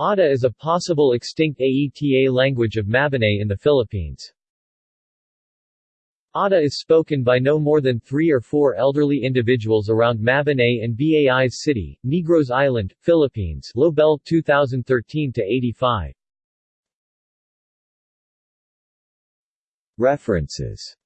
Ata is a possible extinct Aeta language of Mabinay in the Philippines. Ata is spoken by no more than three or four elderly individuals around Mabinay and Bais City, Negros Island, Philippines Lobel 2013-85 References